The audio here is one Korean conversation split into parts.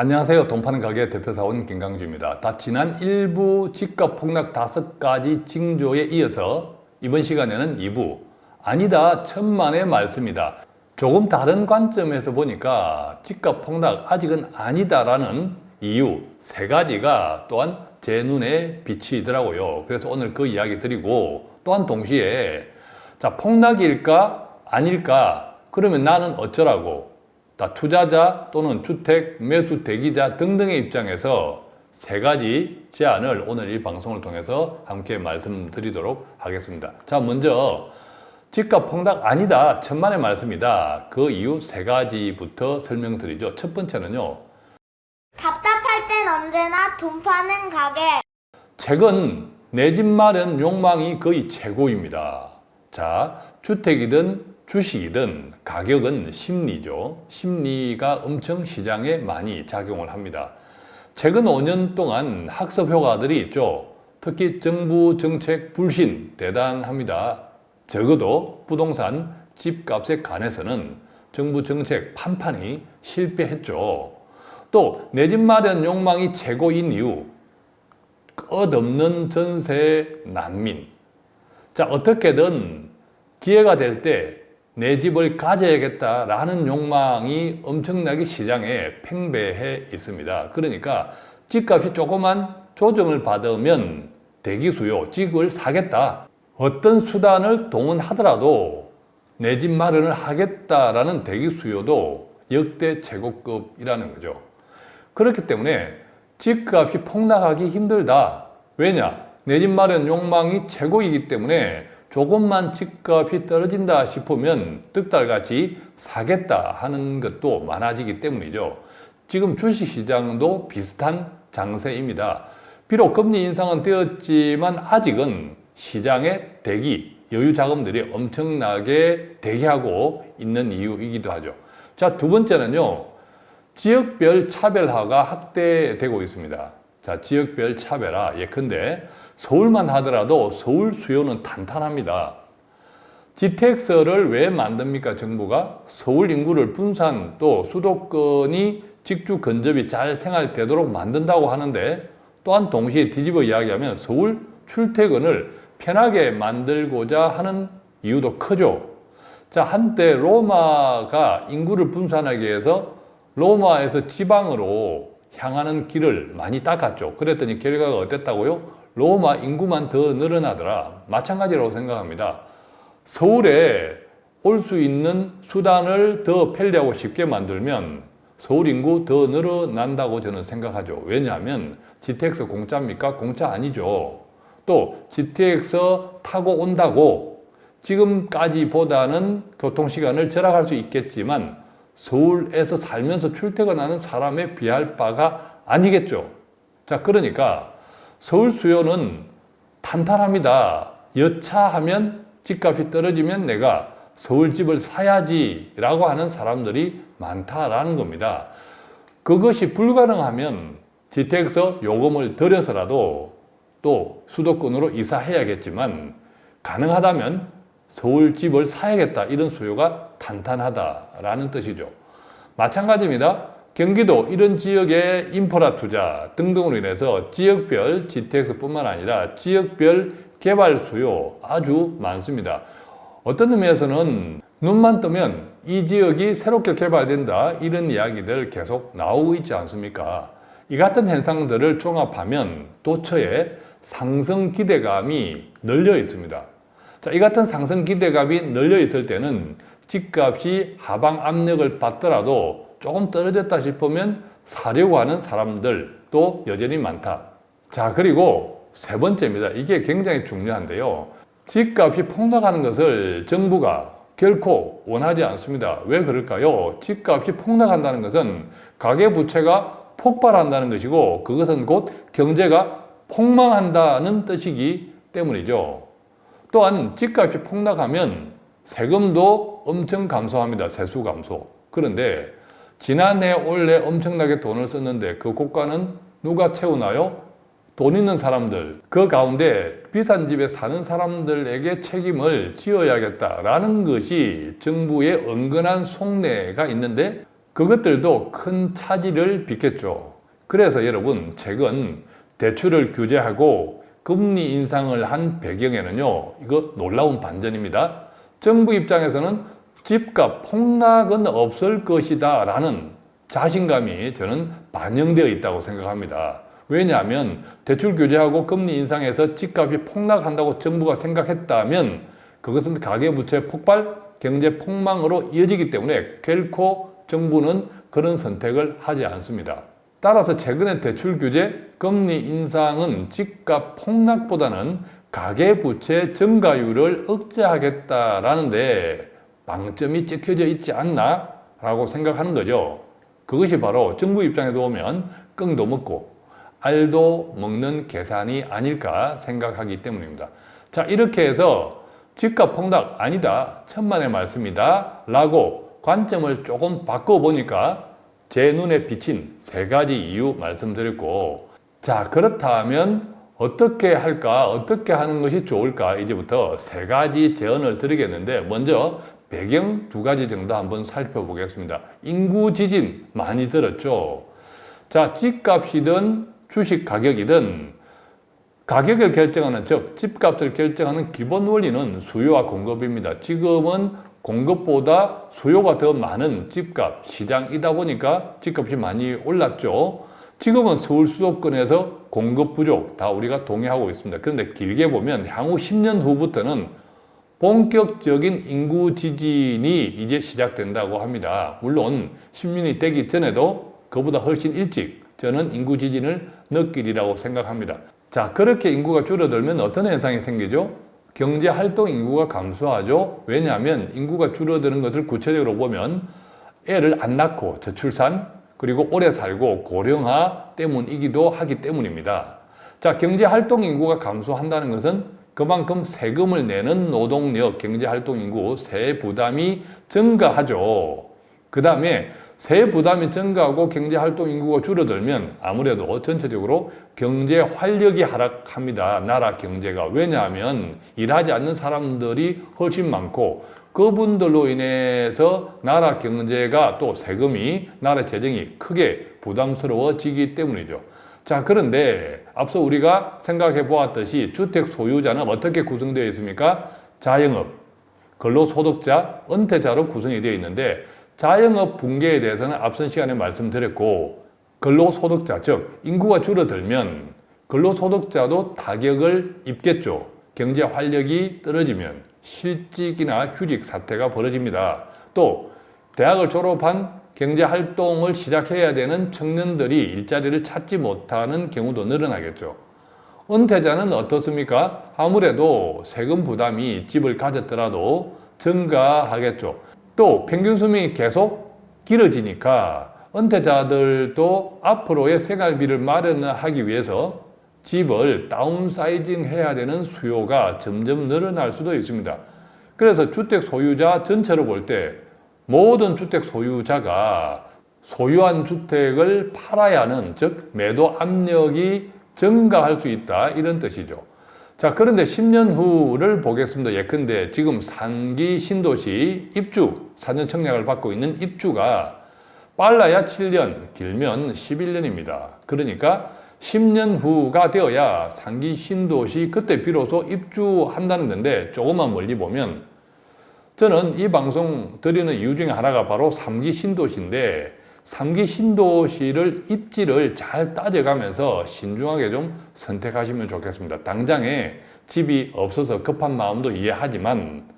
안녕하세요. 돈 파는 가게 대표사원 김강주입니다. 다 지난 1부 집값 폭락 다섯 가지 징조에 이어서 이번 시간에는 2부 아니다 천만의 말씀이다. 조금 다른 관점에서 보니까 집값 폭락 아직은 아니다라는 이유 세 가지가 또한 제 눈에 비치더라고요. 그래서 오늘 그 이야기 드리고 또한 동시에 자 폭락일까 아닐까 그러면 나는 어쩌라고 다 투자자 또는 주택 매수 대기자 등등의 입장에서 세 가지 제안을 오늘 이 방송을 통해서 함께 말씀드리도록 하겠습니다. 자, 먼저 집값 폭락 아니다. 천만의 말씀이다. 그 이유 세 가지부터 설명드리죠. 첫 번째는요. 답답할 땐 언제나 돈 파는 가게. 최근 내 집 마련 욕망이 거의 최고입니다. 자, 주택이든 주식이든 가격은 심리죠. 심리가 엄청 시장에 많이 작용을 합니다. 최근 5년 동안 학습 효과들이 있죠. 특히 정부 정책 불신 대단합니다. 적어도 부동산 집값에 관해서는 정부 정책 판판이 실패했죠. 또 내 집 마련 욕망이 최고인 이유 끝없는 전세 난민 자 어떻게든 기회가 될 때 내 집을 가져야겠다라는 욕망이 엄청나게 시장에 팽배해 있습니다. 그러니까 집값이 조금만 조정을 받으면 대기 수요, 집을 사겠다. 어떤 수단을 동원하더라도 내 집 마련을 하겠다라는 대기 수요도 역대 최고급이라는 거죠. 그렇기 때문에 집값이 폭락하기 힘들다. 왜냐? 내 집 마련 욕망이 최고이기 때문에 조금만 집값이 떨어진다 싶으면 득달같이 사겠다 하는 것도 많아지기 때문이죠. 지금 주식시장도 비슷한 장세입니다. 비록 금리 인상은 되었지만 아직은 시장의 대기, 여유 자금들이 엄청나게 대기하고 있는 이유이기도 하죠. 자, 두 번째는요. 지역별 차별화가 확대되고 있습니다. 자, 지역별 차별화. 예컨대 서울만 하더라도 서울 수요는 탄탄합니다. GTX를 왜 만듭니까? 정부가 서울 인구를 분산 또 수도권이 직주 근접이 잘 생활되도록 만든다고 하는데 또한 동시에 뒤집어 이야기하면 서울 출퇴근을 편하게 만들고자 하는 이유도 크죠. 자, 한때 로마가 인구를 분산하기 위해서 로마에서 지방으로 향하는 길을 많이 닦았죠. 그랬더니 결과가 어땠다고요? 로마 인구만 더 늘어나더라. 마찬가지라고 생각합니다. 서울에 올 수 있는 수단을 더 편리하고 쉽게 만들면 서울 인구 더 늘어난다고 저는 생각하죠. 왜냐하면 GTX 공짜입니까? 공짜 아니죠. 또 GTX 타고 온다고 지금까지보다는 교통시간을 절약할 수 있겠지만 서울에서 살면서 출퇴근하는 사람에 비할 바가 아니겠죠. 자, 그러니까 서울 수요는 탄탄합니다. 여차하면 집값이 떨어지면 내가 서울집을 사야지 라고 하는 사람들이 많다라는 겁니다. 그것이 불가능하면 GTX 요금을 들여서라도 또 수도권으로 이사해야겠지만 가능하다면 서울집을 사야겠다 이런 수요가 탄탄하다라는 뜻이죠. 마찬가지입니다. 경기도 이런 지역의 인프라 투자 등등으로 인해서 지역별 GTX뿐만 아니라 지역별 개발 수요 아주 많습니다. 어떤 의미에서는 눈만 뜨면 이 지역이 새롭게 개발된다 이런 이야기들 계속 나오고 있지 않습니까? 이 같은 현상들을 종합하면 도처에 상승 기대감이 늘려 있습니다. 자, 이 같은 상승 기대감이 늘려 있을 때는 집값이 하방 압력을 받더라도 조금 떨어졌다 싶으면 사려고 하는 사람들도 여전히 많다. 자, 그리고 세 번째입니다. 이게 굉장히 중요한데요. 집값이 폭락하는 것을 정부가 결코 원하지 않습니다. 왜 그럴까요? 집값이 폭락한다는 것은 가계부채가 폭발한다는 것이고 그것은 곧 경제가 폭망한다는 뜻이기 때문이죠. 또한 집값이 폭락하면 세금도 엄청 감소합니다. 세수 감소. 그런데 지난해 올해 엄청나게 돈을 썼는데 그 고가는 누가 채우나요? 돈 있는 사람들 그 가운데 비싼 집에 사는 사람들에게 책임을 지어야겠다라는 것이 정부의 은근한 속내가 있는데 그것들도 큰 차질을 빚겠죠. 그래서 여러분 최근 대출을 규제하고 금리 인상을 한 배경에는요 이거 놀라운 반전입니다. 정부 입장에서는 집값 폭락은 없을 것이다 라는 자신감이 저는 반영되어 있다고 생각합니다. 왜냐하면 대출 규제하고 금리 인상해서 집값이 폭락한다고 정부가 생각했다면 그것은 가계부채 폭발, 경제 폭망으로 이어지기 때문에 결코 정부는 그런 선택을 하지 않습니다. 따라서 최근의 대출 규제, 금리 인상은 집값 폭락보다는 가계부채 증가율을 억제하겠다라는데 방점이 찍혀져 있지 않나? 라고 생각하는 거죠. 그것이 바로 정부 입장에서 보면 끙도 먹고 알도 먹는 계산이 아닐까 생각하기 때문입니다. 자, 이렇게 해서 집값 폭락 아니다. 천만의 말씀이다. 라고 관점을 조금 바꿔보니까 제 눈에 비친 세 가지 이유 말씀드렸고 자, 그렇다면 어떻게 할까? 어떻게 하는 것이 좋을까? 이제부터 세 가지 제언을 드리겠는데 먼저 배경 두 가지 정도 한번 살펴보겠습니다. 인구 지진 많이 들었죠? 자, 집값이든 주식 가격이든 가격을 결정하는 즉 집값을 결정하는 기본 원리는 수요와 공급입니다. 지금은 공급보다 수요가 더 많은 집값 시장이다 보니까 집값이 많이 올랐죠. 지금은 서울 수도권에서 공급 부족 다 우리가 동의하고 있습니다. 그런데 길게 보면 향후 10년 후부터는 본격적인 인구 지진이 이제 시작된다고 합니다. 물론 10년이 되기 전에도 그보다 훨씬 일찍 저는 인구 지진을 느끼리라고 생각합니다. 자, 그렇게 인구가 줄어들면 어떤 현상이 생기죠? 경제 활동 인구가 감소하죠. 왜냐하면 인구가 줄어드는 것을 구체적으로 보면 애를 안 낳고 저출산 그리고 오래 살고 고령화 때문이기도 하기 때문입니다. 자, 경제 활동 인구가 감소한다는 것은 그만큼 세금을 내는 노동력, 경제활동 인구, 세 부담이 증가하죠. 그 다음에 세 부담이 증가하고 경제활동 인구가 줄어들면 아무래도 전체적으로 경제 활력이 하락합니다. 나라 경제가. 왜냐하면 일하지 않는 사람들이 훨씬 많고 그분들로 인해서 나라 경제가 또 세금이, 나라 재정이 크게 부담스러워지기 때문이죠. 자, 그런데 앞서 우리가 생각해 보았듯이 주택 소유자는 어떻게 구성되어 있습니까? 자영업, 근로소득자, 은퇴자로 구성이 되어 있는데 자영업 붕괴에 대해서는 앞선 시간에 말씀드렸고 근로소득자, 즉 인구가 줄어들면 근로소득자도 타격을 입겠죠. 경제 활력이 떨어지면 실직이나 휴직 사태가 벌어집니다. 또 대학을 졸업한 경제 활동을 시작해야 되는 청년들이 일자리를 찾지 못하는 경우도 늘어나겠죠. 은퇴자는 어떻습니까? 아무래도 세금 부담이 집을 가졌더라도 증가하겠죠. 또 평균 수명이 계속 길어지니까 은퇴자들도 앞으로의 생활비를 마련하기 위해서 집을 다운사이징 해야 되는 수요가 점점 늘어날 수도 있습니다. 그래서 주택 소유자 전체로 볼때 모든 주택 소유자가 소유한 주택을 팔아야 하는 즉 매도 압력이 증가할 수 있다 이런 뜻이죠. 자 그런데 10년 후를 보겠습니다. 예컨대 지금 상기 신도시 입주 4년 청약을 받고 있는 입주가 빨라야 7년 길면 11년입니다. 그러니까 10년 후가 되어야 상기 신도시 그때 비로소 입주한다는 건데 조금만 멀리 보면 저는 이 방송 드리는 이유 중에 하나가 바로 3기 신도시인데 3기 신도시를 입지를 잘 따져가면서 신중하게 좀 선택하시면 좋겠습니다. 당장에 집이 없어서 급한 마음도 이해하지만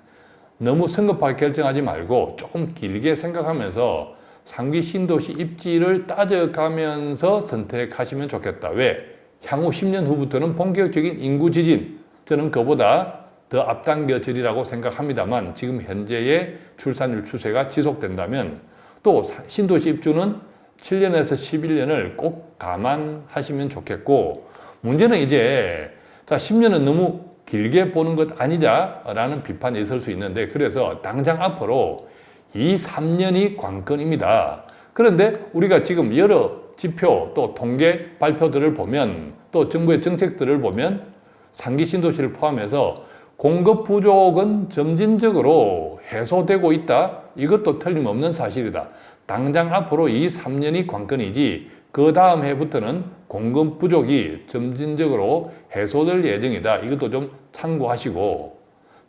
너무 성급하게 결정하지 말고 조금 길게 생각하면서 3기 신도시 입지를 따져가면서 선택하시면 좋겠다. 왜? 향후 10년 후부터는 본격적인 인구 지진, 저는 그보다 더 앞당겨지리라고 생각합니다만 지금 현재의 출산율 추세가 지속된다면 또 신도시 입주는 7년에서 11년을 꼭 감안하시면 좋겠고 문제는 이제 자 10년은 너무 길게 보는 것 아니냐라는 비판이 있을 수 있는데 그래서 당장 앞으로 이 3년이 관건입니다. 그런데 우리가 지금 여러 지표 또 통계 발표들을 보면 또 정부의 정책들을 보면 상기 신도시를 포함해서 공급 부족은 점진적으로 해소되고 있다. 이것도 틀림없는 사실이다. 당장 앞으로 이 3년이 관건이지 그 다음 해부터는 공급 부족이 점진적으로 해소될 예정이다. 이것도 좀 참고하시고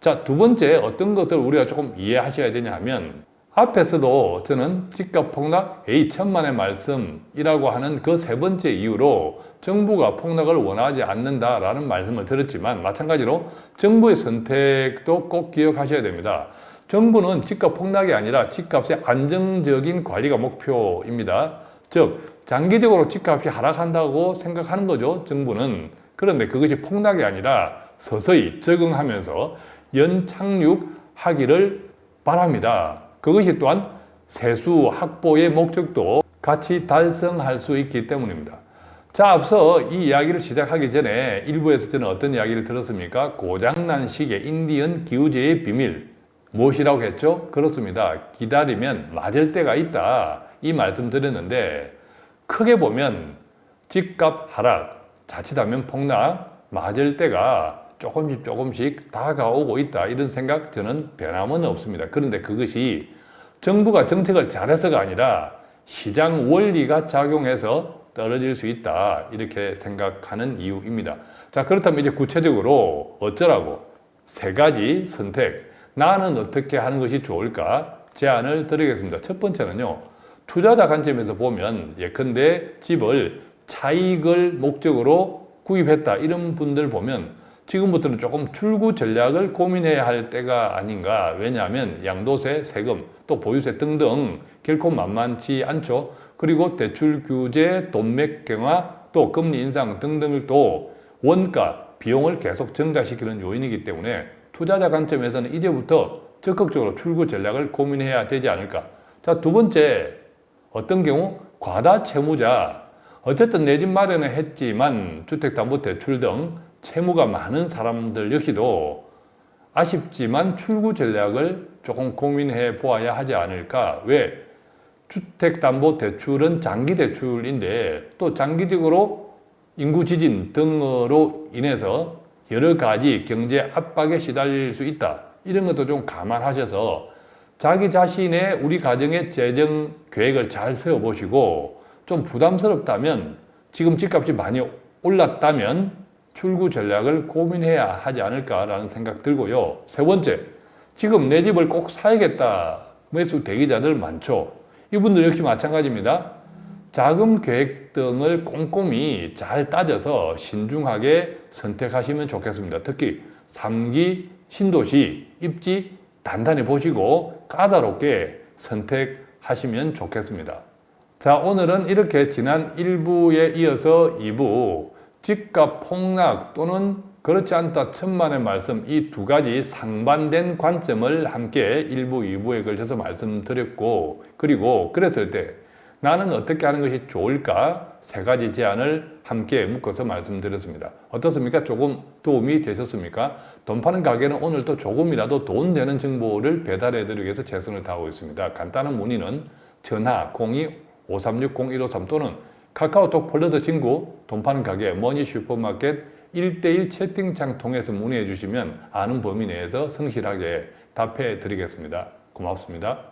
자, 두 번째 어떤 것을 우리가 조금 이해하셔야 되냐 하면 앞에서도 저는 집값 폭락 A 천만의 말씀이라고 하는 그 세 번째 이유로 정부가 폭락을 원하지 않는다라는 말씀을 드렸지만 마찬가지로 정부의 선택도 꼭 기억하셔야 됩니다. 정부는 집값 폭락이 아니라 집값의 안정적인 관리가 목표입니다. 즉 장기적으로 집값이 하락한다고 생각하는 거죠. 정부는 그런데 그것이 폭락이 아니라 서서히 적응하면서 연착륙하기를 바랍니다. 그것이 또한 세수 확보의 목적도 같이 달성할 수 있기 때문입니다. 자, 앞서 이 이야기를 시작하기 전에 일부에서 저는 어떤 이야기를 들었습니까? 고장난 시계, 인디언 기우제의 비밀. 무엇이라고 했죠? 그렇습니다. 기다리면 맞을 때가 있다. 이 말씀 드렸는데, 크게 보면 집값 하락, 자칫하면 폭락, 맞을 때가 조금씩 조금씩 다가오고 있다. 이런 생각 저는 변함은 없습니다. 그런데 그것이 정부가 정책을 잘해서가 아니라 시장 원리가 작용해서 떨어질 수 있다. 이렇게 생각하는 이유입니다. 자, 그렇다면 이제 구체적으로 어쩌라고? 세 가지 선택. 나는 어떻게 하는 것이 좋을까? 제안을 드리겠습니다. 첫 번째는요. 투자자 관점에서 보면 예컨대 집을 차익을 목적으로 구입했다. 이런 분들 보면 지금부터는 조금 출구 전략을 고민해야 할 때가 아닌가. 왜냐하면 양도세, 세금, 또 보유세 등등 결코 만만치 않죠. 그리고 대출 규제, 돈맥 경화, 또 금리 인상 등등을 또 원가, 비용을 계속 증가시키는 요인이기 때문에 투자자 관점에서는 이제부터 적극적으로 출구 전략을 고민해야 되지 않을까. 자, 두 번째, 어떤 경우 과다 채무자. 어쨌든 내 집 마련을 했지만 주택담보대출 등 채무가 많은 사람들 역시도 아쉽지만 출구 전략을 조금 고민해 보아야 하지 않을까. 왜? 주택담보대출은 장기대출인데 또 장기적으로 인구 지진 등으로 인해서 여러 가지 경제 압박에 시달릴 수 있다. 이런 것도 좀 감안하셔서 자기 자신의 우리 가정의 재정 계획을 잘 세워보시고 좀 부담스럽다면 지금 집값이 많이 올랐다면 출구 전략을 고민해야 하지 않을까라는 생각 들고요. 세 번째, 지금 내 집을 꼭 사야겠다. 매수 대기자들 많죠. 이분들 역시 마찬가지입니다. 자금 계획 등을 꼼꼼히 잘 따져서 신중하게 선택하시면 좋겠습니다. 특히 3기 신도시 입지 단단히 보시고 까다롭게 선택하시면 좋겠습니다. 자, 오늘은 이렇게 지난 1부에 이어서 2부 집값 폭락 또는 그렇지 않다 천만의 말씀 이 두 가지 상반된 관점을 함께 1부, 2부에 걸쳐서 말씀드렸고 그리고 그랬을 때 나는 어떻게 하는 것이 좋을까 세 가지 제안을 함께 묶어서 말씀드렸습니다. 어떻습니까? 조금 도움이 되셨습니까? 돈 파는 가게는 오늘도 조금이라도 돈 되는 정보를 배달해 드리기 위해서 최선을 다하고 있습니다. 간단한 문의는 전화 02-536-0153 또는 카카오톡 플러스 친구 돈 파는 가게 머니 슈퍼마켓 1대1 채팅창 통해서 문의해 주시면 아는 범위 내에서 성실하게 답해 드리겠습니다. 고맙습니다.